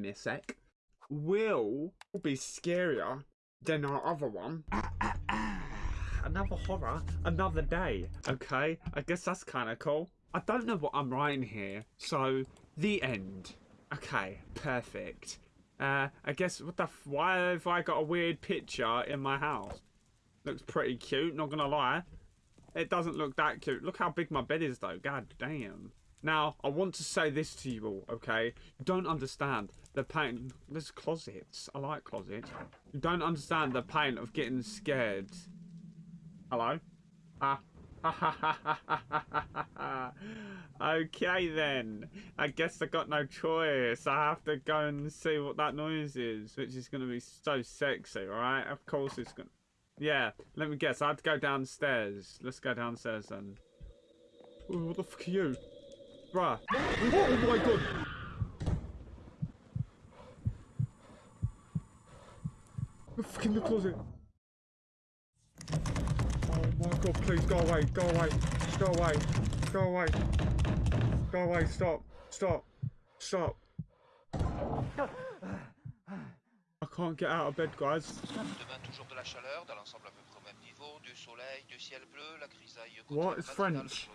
me a sec, will be scarier than our other one. Another horror, another day. Okay, I guess that's kind of cool. I don't know what I'm writing here, so the end. Okay, perfect. Uh, I guess what the why have I got a weird picture in my house? Looks pretty cute, not gonna lie. It doesn't look that cute. Look how big my bed is though. God damn. Now, I want to say this to you all, okay? You don't understand the pain. There's closets. I like closets. You don't understand the pain of getting scared. Hello? Ah. okay then. I guess I got no choice. I have to go and see what that noise is, which is going to be so sexy, right? Of course it's going to... Yeah, let me guess. I have to go downstairs. Let's go downstairs then. Ooh, what the fuck are you? Bruh. Oh my god! The fuck in the closet. Oh my god, please go away, go away, go away, go away, go away, stop, stop, stop. I can't get out of bed, guys. Demain, toujours de la chaleur, dans l'ensemble à peu près au même niveau, du soleil, du ciel bleu, la grisaille What continue is matinale French?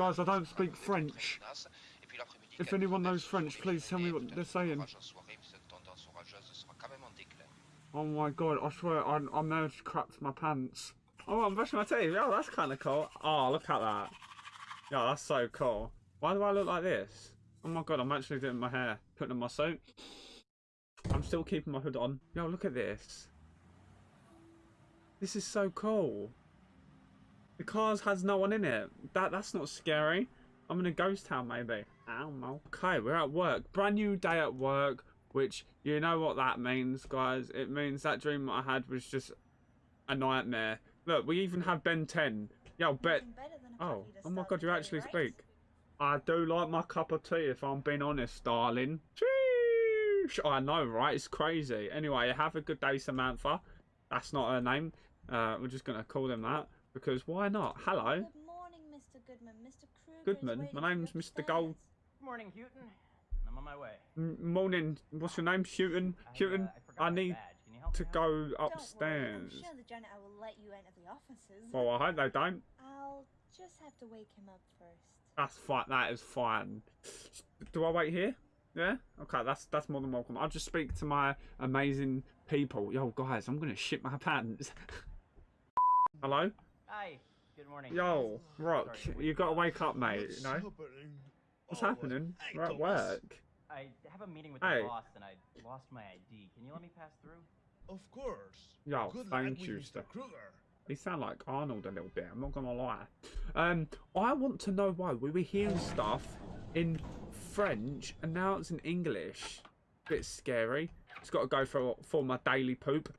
Sur le nord de la Bretagne, Guys, I don't speak French. menace, et puis l'après-midi, If anyone knows French, please tell me what they're saying. orages en soirée, mais cette tendance orageuse sera quand même en déclin. Oh my god, I swear I, I managed to crap my pants. Oh, I'm brushing my teeth. Oh, that's kind of cool. Oh, look at that. Yeah, that's so cool. Why do I look like this? Oh my god, I'm actually doing my hair, putting on my suit. I'm still keeping my hood on. Yo, look at this. This is so cool. The cars has no one in it. That That's not scary. I'm in a ghost town, maybe. I don't know. Okay, we're at work. Brand new day at work, which, you know what that means, guys. It means that dream I had was just a nightmare. Look, we even have Ben 10. Yo, Bet. Nothing better than a Oh, oh my god, you actually right? speak. I do like my cup of tea if I'm being honest, darling. Sheesh. I know, right? It's crazy. Anyway, have a good day, Samantha. That's not her name. Uh, we're just going to call them that because why not? Hello. Good morning, Mr. Goodman. Mr. Kruger Goodman. My name's for you Mr. Gold. Good morning, Houghton. I'm on my way. M- Morning. What's your name? Houghton? I, uh, Houghton? I, I need badge. Can you help to me out? go Don't worry, upstairs. I'm sure the janitor will let you enter the offices. Well, I hope they don't. I'll just have to wake him up first. That's fine. That is fine. Do I wait here? Yeah. Okay. That's that's more than welcome. I'll just speak to my amazing people. Yo, guys, I'm gonna shit my pants. Hello. Hi. Good morning. Yo, Rock. Sorry, You gotta wake up, mate. What's You know happening? what's Oh, happening? hey, We're at work. I have a meeting with Hey. the boss and I lost my ID. Can you let me pass through? Of course. Yo, Good thank luck you. Mr. Kruger. He sound like Arnold a little bit. I'm not gonna lie. Um, I want to know why we were hearing stuff in French and now it's in English. Bit scary. It's got to go for for my daily poop.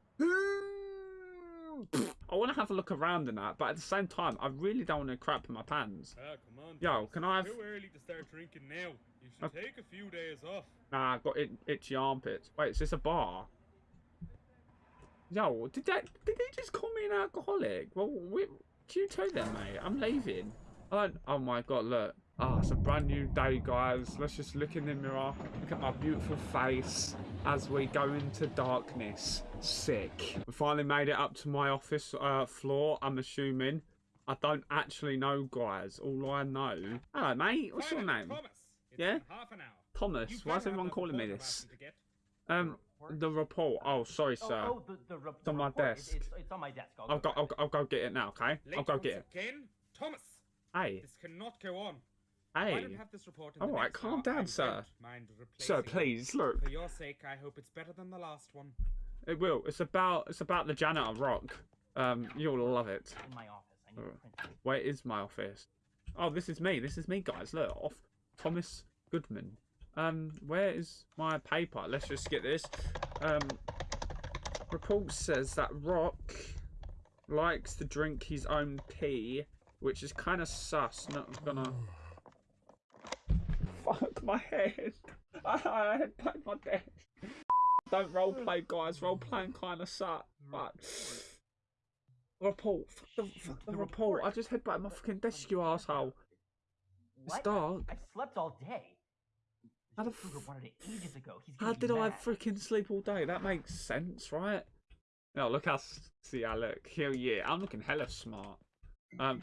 I want to have a look around in that, but at the same time, I really don't want to crap in my pants. Ah, come on. Yo, can I have- Too early to start drinking now. You should Okay. take a few days off. Nah, I've got it, itchy armpits. Wait, is this a bar? Yo, did that? Did they just call me an alcoholic? Well, we, you too then, mate. I'm leaving. I don't. Oh my god, look. Ah, it's a brand new day, guys. Let's just look in the mirror. Look at my beautiful face as we go into darkness. Sick. We finally made it up to my office uh, floor. I'm assuming. I don't actually know, guys. All I know. Hello, mate. What's your name? Thomas. It's Yeah? half an hour. Thomas. Why is everyone calling me this? asked you to get. Um, the report. Oh, sorry, Oh, sir. oh, the, the, re- It's on my report. Desk. It's, it's on my desk. I'll, I'll go. grab I'll. I'll go get it now. Okay. Late I'll go get it. Again? Thomas, Hey, this cannot go on. I hey, don't have this report in All the right, calm hour. down, I sir. don't mind sir, replacing it. please look. For your sake, I hope it's better than the last one. It will. It's about. It's about the janitor rock. Um, you'll love it. in my office. I need to print it. Where is my office? Oh, this is me. This is me, guys. Look, off Thomas Goodman. Um, where is my paper? Let's just get this. Um, report says that Rock likes to drink his own pee, which is kind of sus. Not gonna. My head. I, I had played my desk. Don't roleplay, guys. Role playing kind of sucks. But report. Fuck the, fuck the The report. report. I just headbutted my fucking desk, you asshole. It's What? dark. I slept all day. How the f- ages ago. He's How did I freaking sleep all day? That makes sense, right? No, look how see I look. Hell yeah, I'm looking hella smart. Um,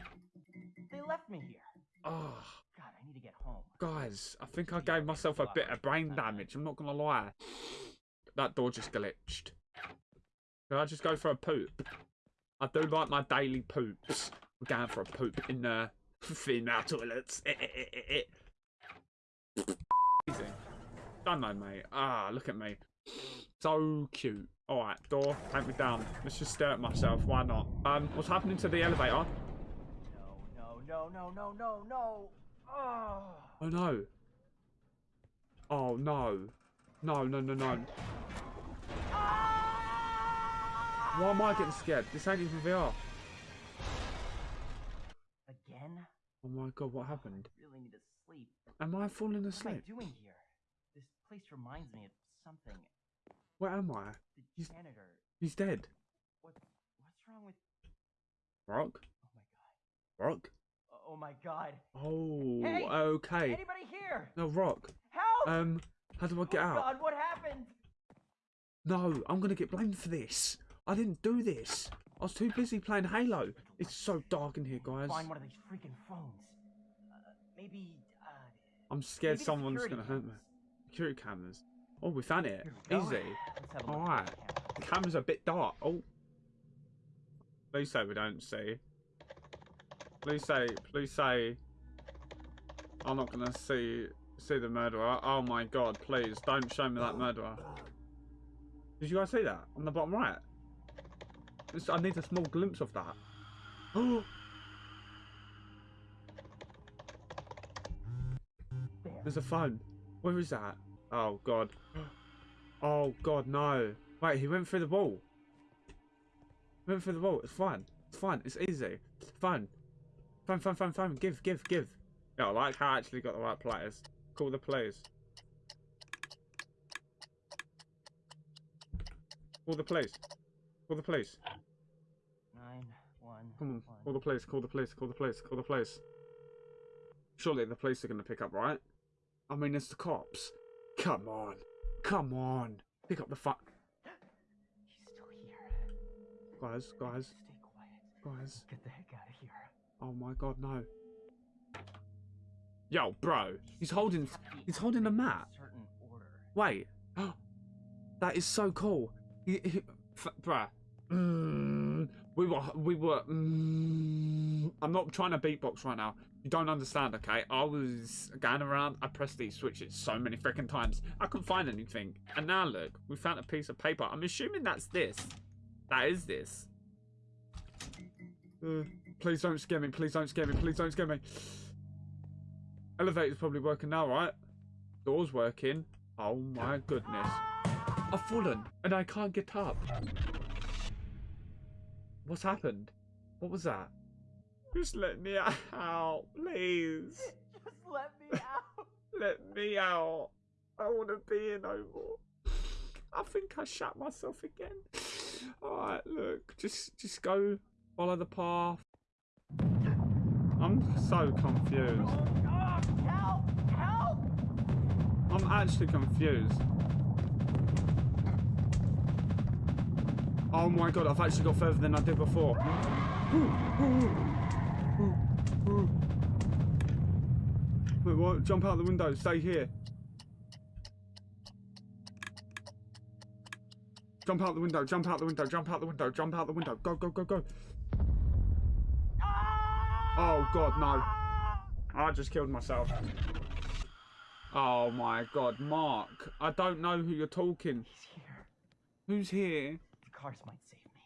They left me here. oh, God, I need to get home. guys, I think I gave myself a bit of brain damage. I'm not gonna lie. That door just glitched. Did I just go for a poop? I do like my daily poops. We're going for a poop in the female toilets. Easy. Don't know, mate. Ah, look at me. So cute. Alright, door, take me down. Let's just stare at myself. Why not? Um, what's happening to the elevator? No, no, no, no, no, no, no. Oh. Oh no. Oh no. No, no, no, no. Why am I getting scared? This ain't even VR. Again? Oh my god, what happened? I really need to sleep. Am I falling asleep? What am I doing here? This place reminds me of something. Where am I? The He's- janitor. He's dead. What? What's wrong with? Rock? Oh my god. Rock? Oh my god. Oh, Hey! okay. Anybody here? No, Rock. Help! Um, how do I get oh out? God, what happened? No, I'm gonna get blamed for this. I didn't do this. I was too busy playing Halo. It's so dark in here, guys. Find one of these freaking phones. Uh, maybe. Uh, I'm scared someone's gonna hurt me. Security cameras. Oh, we found it. Easy. Let's have a look Alright. the camera. The camera's a bit dark. Oh. Please say we don't see. Please say, please say. I'm not gonna see see the murderer. Oh my god, please don't show me that murderer. Did you guys see that on the bottom right? This- I need a small glimpse of that. There's a phone. Where is that? Oh god. Oh god, no. Wait, he went through the wall. Went through the wall. It's fine. It's fine. It's easy. It's Fine. Fine, fine, fine, fine. Give, give, give. Yeah, I like how I actually got the right players. Call the police. Call the police. Call the police. Nine, one, Come on. one. Call the police. Call the police. Call the police. Call the police. Surely the police are going to pick up, right? I mean, it's the cops. Come on. Come on. Pick up the phone. He's still here. Guys, guys, Stay quiet. guys. Get the heck out of here. Oh my god, no. Yo, bro. He's holding he's holding in map. Wait. that is so cool. He, he, bruh. Mm, we were we were mm, I'm not trying to beatbox right now. You don't understand, okay? I was going around, I pressed these switches so many freaking times. I couldn't find anything. And now look, we found a piece of paper. I'm assuming that's this. That is this. Uh, please don't scare me. Please don't scare me. Please don't scare me. Elevator's probably working now, right? Door's working. Oh my goodness. I've fallen and I can't get up. What's happened? What was that? Just let me out, please. Just let me out. Let me out. I want to be here no more. I think I shot myself again. Alright, look. Just just go follow the path. I'm so confused. Oh, help! Help! I'm actually confused. Oh my god, I've actually got further than I did before. Wait, what? Jump out the window, stay here. Jump out the window, jump out the window, jump out the window, jump out the window. Go, go, go, go. Oh god, no. I just killed myself. Oh my god, Mark. I don't know who you're talking. He's here. Who's here? The cars might save me.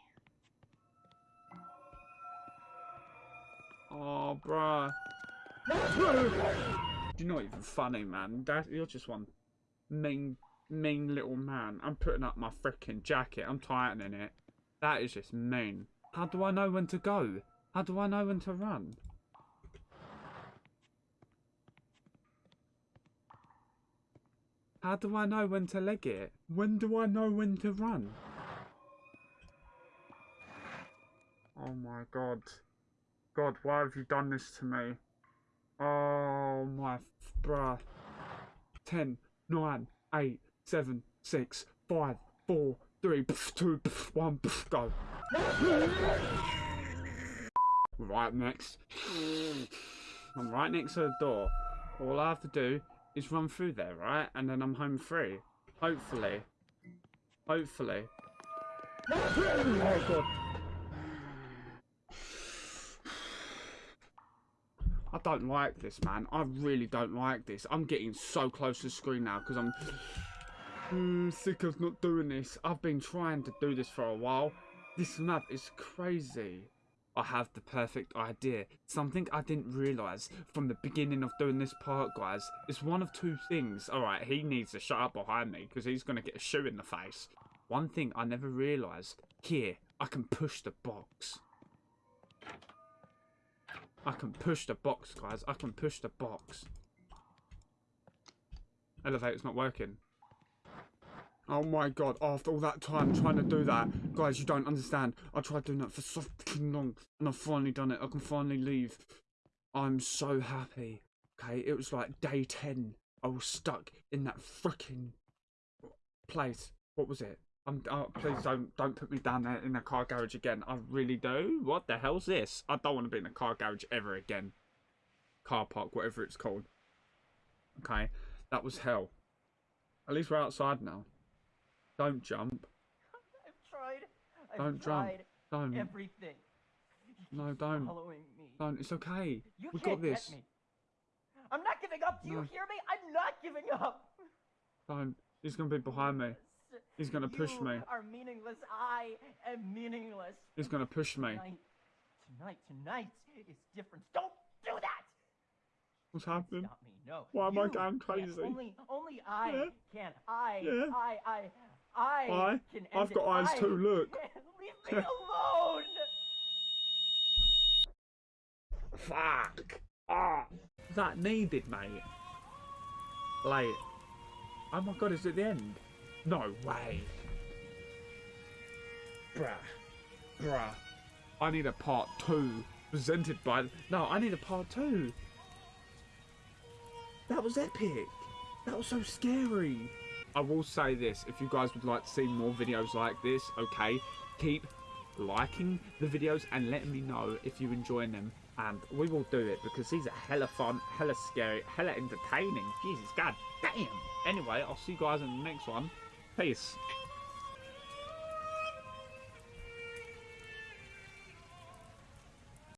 Oh, bruh. You're not even funny, man. That, you're just one mean, mean little man. I'm putting up my freaking jacket. I'm tightening it. That is just mean. How do I know when to go? How do I know when to run? How do I know when to leg it? When do I know when to run? Oh my god. God, why have you done this to me? Oh my bruh. 10, nine, eight, seven, six, five, four, three, pff, two, one, pff, go. Right next. I'm right next to the door. All I have to do is run through there, right? And then I'm home free. Hopefully. Hopefully. Oh god. I don't like this, man. I really don't like this. I'm getting so close to the screen now because I'm mm, sick of not doing this. I've been trying to do this for a while. This map is crazy. I have the perfect idea. Something I didn't realise from the beginning of doing this part, guys. is one of two things. Alright, he needs to shut up behind me because he's going to get a shoe in the face. One thing I never realised. Here, I can push the box. I can push the box, guys. I can push the box. Elevator's not working. Oh my god, after all that time trying to do that, guys, you don't understand. I tried doing that for so fucking long, and I've finally done it. I can finally leave. I'm so happy. Okay, it was like day 10. I was stuck in that freaking place. What was it? I'm, oh, please don't don't put me down there in a car garage again. I really do. What the hell's this? I don't want to be in a car garage ever again. Car park, whatever it's called. Okay, that was hell. At least we're outside now. Don't jump. I've tried. I've Don't jump. tried Don't. everything. No, don't. Following me. Don't. It's okay. You we can't got this. Get me. I'm not giving up. Do you hear me? I'm not giving up. Don't. He's gonna be behind me. He's gonna push You me. are meaningless. I am meaningless. He's gonna push me. Tonight, tonight, tonight is different. Don't do that. What's happening? Stop me. No. Why am I going crazy? Only, only I Yeah. can. I, Yeah. I, I, I I? can. I've got it. eyes I too, look. can. Leave me alone. Fuck. Ah. That needed, mate. Like, Oh my god, is it the end? No way. Bruh. Bruh. I need a part two. Presented by. No, I need a part two. That was epic. That was so scary. I will say this if you guys would like to see more videos like this, okay, keep liking the videos and letting me know if you're enjoying them. And we will do it because these are hella fun, hella scary, hella entertaining. Jesus, god damn. Anyway, I'll see you guys in the next one. Peace.